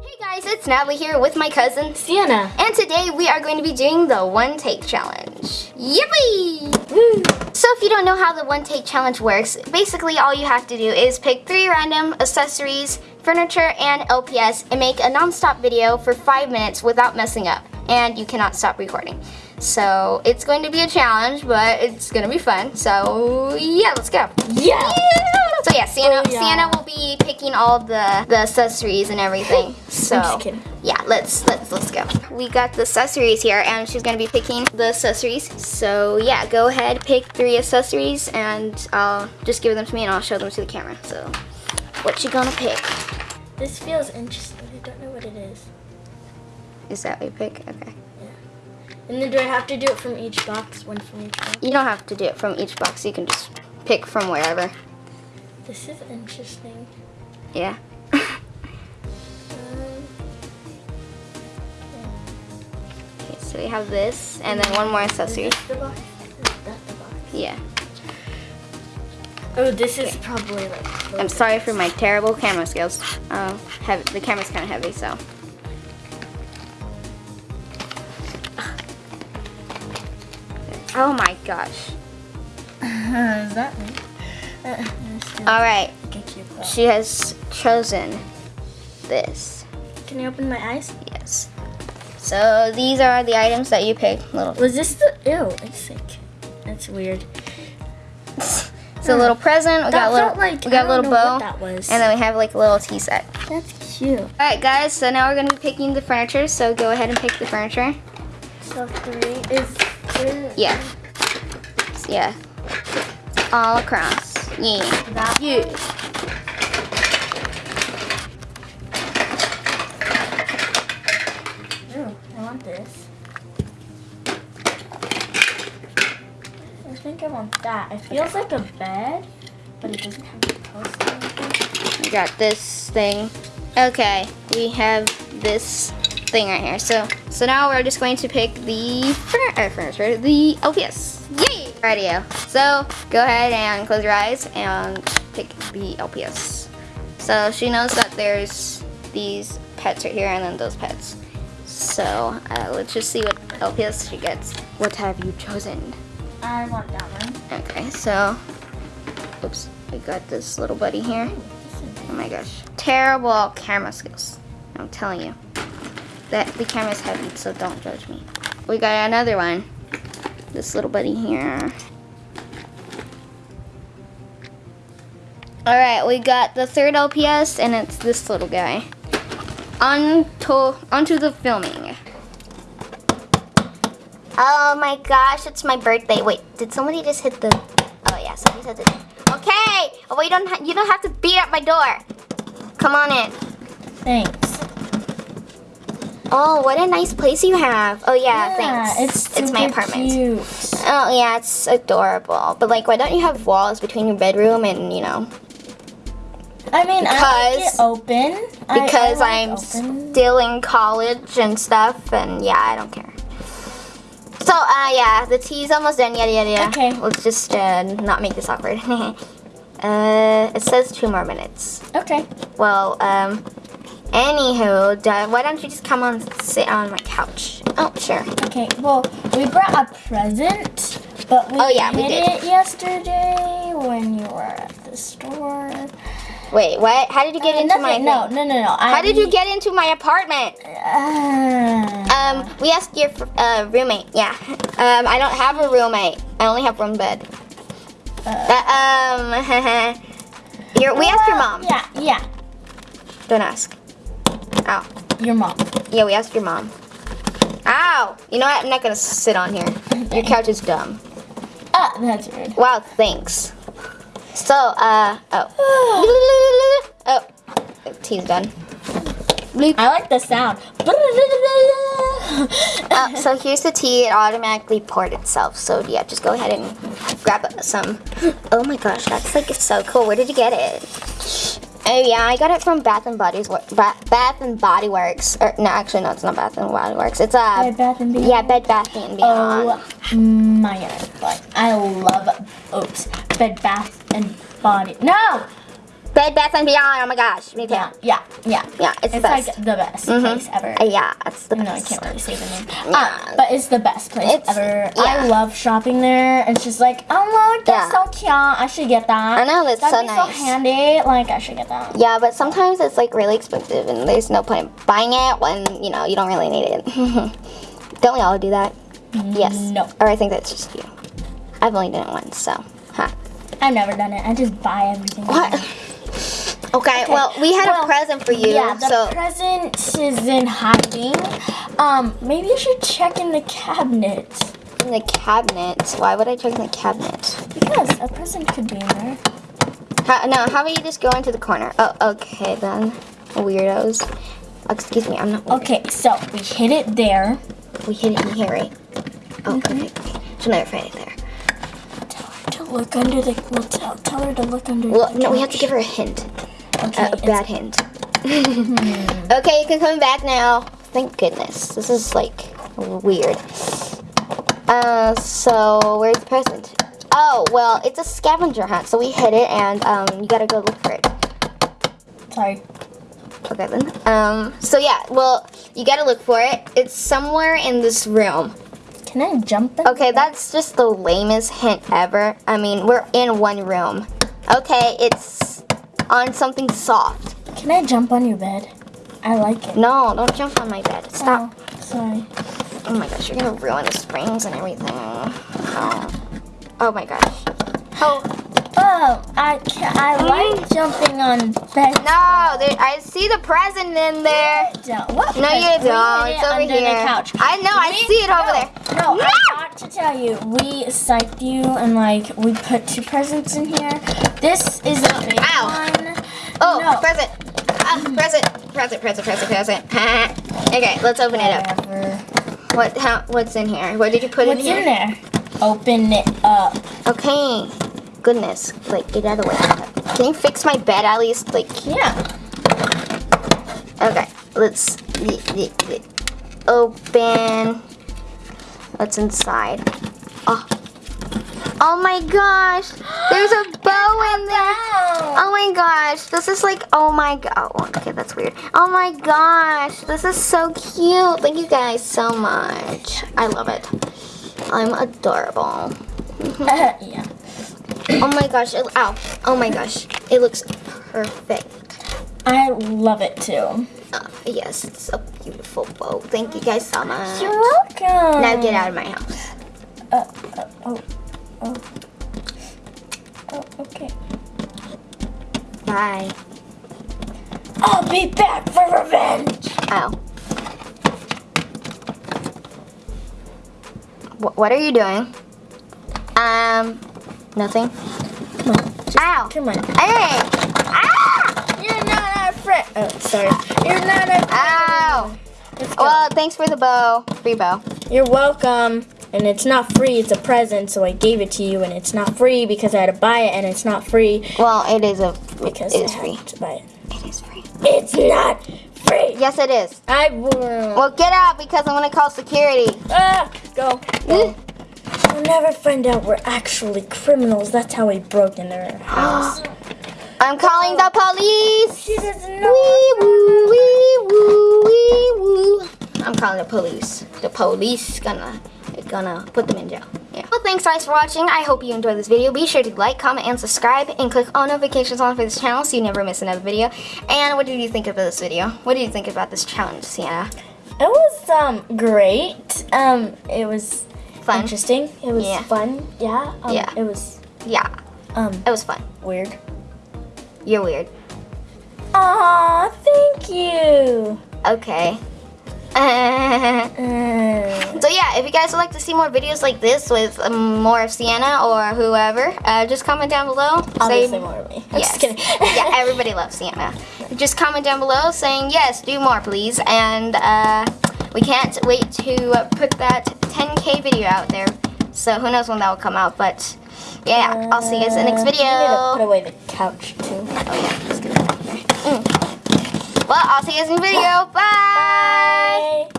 Hey guys, it's Natalie here with my cousin Sienna. and today we are going to be doing the one take challenge. Yippee! Woo. So if you don't know how the one take challenge works, basically all you have to do is pick three random accessories, furniture, and LPS and make a non-stop video for five minutes without messing up. And you cannot stop recording. So it's going to be a challenge, but it's going to be fun. So yeah, let's go. Yeah. So yeah, Sienna, Oh, yeah. Sienna will be picking all the the accessories and everything. So yeah, let's let's let's go. We got the accessories here, and she's gonna be picking the accessories. So yeah, go ahead, pick three accessories, and I'll just give them to me, and I'll show them to the camera. So what you gonna pick? This feels interesting. I don't know what it is. Is that what you pick? Okay. And then do I have to do it from each box? One from each box? You don't have to do it from each box. You can just pick from wherever. This is interesting. Yeah. Um, Okay, so we have this, and then one more is accessory. this the box? Is that the box? Yeah. Oh, this is probably like. I'm sorry for my terrible camera skills. Uh, heavy, the camera's kind of heavy, so. Oh my gosh. is that me? All right, get you. a she has chosen this. Can you open my eyes? Yes. So these are the items that you picked. Little, Was this the? Ew, it's like. That's weird. it's a little present. We got That a little, like- we got a little bow, that was. and then we have like a little tea set. That's cute. All right, guys. So now we're gonna be picking the furniture. So go ahead and pick the furniture. So three is. Two. Yeah. Yeah. All across. Yeah. That. Ooh, I want this. I think I want that. It feels like a bed, but it doesn't have a post or anything. We got this thing. Okay, we have this thing right here. So, so now we're just going to pick the fur- uh, furniture, the LPS. Radio. So go ahead and close your eyes and pick the LPS. So she knows that there's these pets right here and then those pets. So uh, let's just see what LPS she gets. What have you chosen? I want that one. Okay, so, oops, I got this little buddy here. Oh my gosh. Terrible camera skills. I'm telling you. That the camera's heavy, so don't judge me. We got another one. This little buddy here. Alright, we got the third LPS and it's this little guy. On to onto the filming. Oh my gosh, it's my birthday. Wait, did somebody just hit the Oh yeah, somebody said it. Okay. Oh, you don't you don't have to beat at my door. Come on in. Thanks. Oh, what a nice place you have. Oh yeah, thanks. It's it's my apartment. Cute. Oh yeah, it's adorable. But like, why don't you have walls between your bedroom and you know? I mean, I Because- it open. I- I Because like I'm open. still in college and stuff, and yeah, I don't care. So uh yeah, the tea's almost done. Yada yada yada. Okay. Let's just uh, not make this awkward. uh, it says two more minutes. Okay. Well, um, anywho, why don't you just come on sit on my couch? Oh, sure. Okay. Well, we brought a present, but we Oh, yeah, we did. it yesterday when you were at the store. Wait, what? How did you get Uh, into my nothing- no, no, no, no. How did you get into my apartment? Uh, Um, we asked your uh, roommate. Yeah. Um, I don't have a roommate. I only have one bed. uh, Uh, um, your, we asked your mom. Yeah, yeah. Don't ask. Ow. Your mom. Yeah, we asked your mom. Ow! You know what? I'm not gonna sit on here. Your couch is dumb. Ah, that's weird. Wow, thanks. So, uh, oh. oh, tea's done. I like the sound. Uh, so here's the tea. It automatically poured itself. So yeah, just go ahead and grab some. Oh my gosh, that's like so cool. Where did you get it? Oh yeah, I got it from Bath and Body's Bath and Body Works. Or no, actually no, it's not Bath and Body Works. It's uh, Bed Bath and Beyond? yeah, Bed Bath and Beyond. Oh my god. I love oops. Bed Bath and Body. No! Bed Bath and Beyond. Oh my gosh, me too. Yeah, yeah, yeah. Yeah, it's, It's the best. like the best Mhm. place ever. Uh, yeah, it's the No, I best. can't really say the name. Yeah. Uh, but it's the best place It's- ever. yeah. I love shopping there. It's just like, oh look, that's Yeah. so cute. I should get that. I know, that's That'd so be nice. so handy. Like, I should get that. Yeah, but sometimes it's like really expensive, and there's no point in buying it when you know you don't really need it. don't we all do that? Yes. No. Or I think that's just you. I've only done it once, so. Huh. I've never done it. I just buy everything. What? Okay, well, we had Well, a present for you, Yeah, the so. present is in hiding. Um, maybe you should check in the cabinet in the cabinet. Why would I check in the cabinet? because a present could be in there. How, no, how about you just go into the corner? Oh, okay then. Weirdos. Excuse me, I'm not. Weird. Okay, so we hid it there. We hit it in here, right? Oh, Mm-hmm. okay. okay. She'll never find it there. Tell her to look under the. We'll tell, tell her to look under. Well, the no, we have to give her a hint. Okay, A, bad hint. okay, you can come back now. Thank goodness. This is like weird. Uh, so where's the present? Oh, well, it's a scavenger hunt, so we hit it, and um, you gotta go look for it. Sorry. Okay then. Um, so yeah, well, you gotta look for it. It's somewhere in this room. Can I jump in? Okay, that's just the lamest hint ever. I mean, we're in one room. Okay, it's on something soft. Can I jump on your bed? I like it. No, don't jump on my bed. Stop. Oh, sorry. Oh my gosh, you're gonna ruin the springs and everything. Oh, oh my gosh. Oh, Oh, I can I hmm? like jumping on bed. no, there, I see the present in there. Don't. What? No, you don't. It's over here. I know, I see it over no, there. No, No! Tell you, we psyched you and like we put two presents in here. This is a big Ow. one. Oh, No. present. Ah, present. Present, present, present, present. okay, let's open it up. Whatever. What? How? What's in here? What did you put What's in here? in there? Open it up. Okay. Goodness. Like, get out of the way. Can you fix my bed at least? Like, Yeah. okay. Let's open. What's inside? Oh. Oh my gosh. There's a bow in there. Oh my gosh. This is like, oh my god. Oh, okay, that's weird. Oh my gosh. This is so cute. Thank you guys so much. I love it. I'm adorable. yeah. Oh my gosh. It, ow. Oh my gosh. It looks perfect. I love it too. Uh, yes, it's a beautiful bow. Thank you guys so much. You're welcome. Now get out of my house. Uh, uh, oh, oh, oh, okay. Bye. I'll be back for revenge. Ow. Wh- what are you doing? Um, nothing. Come on, Ow. come on. Hey! A. Oh, sorry. You're not a. Ow! Well, thanks for the bow. Free bow. You're welcome. And it's not free, it's a present, so I gave it to you, and it's not free because I had to buy it, and it's not free Well, it is a. because it I free. to buy it. It is free. It's not free. Yes, it is. I will. Well, get out because I'm gonna call security. Ah, go. go. We'll never find out we're actually criminals. That's how we broke in their house. I'm calling the police. she doesn't Wee woo, wee woo, wee woo. I'm calling the police. The police gonna gonna put them in jail. Yeah. Well, thanks guys for watching. I hope you enjoyed this video. Be sure to like, comment, and subscribe, and click all notifications on for this channel so you never miss another video. And what did you think about this video? What did you think about this challenge, Sienna? It was um great. Um, it was Fun. interesting. It was Yeah. fun. Yeah. Um, Yeah. It was Yeah, um it was fun. weird. You're weird. Aw, thank you. Okay. So yeah, if you guys would like to see more videos like this with um, more of Sienna or whoever, uh, just comment down below. Obviously more of me. I'm yes. just kidding. yeah, everybody loves Sienna. Just comment down below saying yes, do more please, and uh, we can't wait to uh, put that 10k video out there. So who knows when that will come out, but yeah, I'll see you guys in the next Uh, video. you need to put away the couch too. Oh yeah, here. Mm. Well, I'll see you guys in the video. Bye. Bye.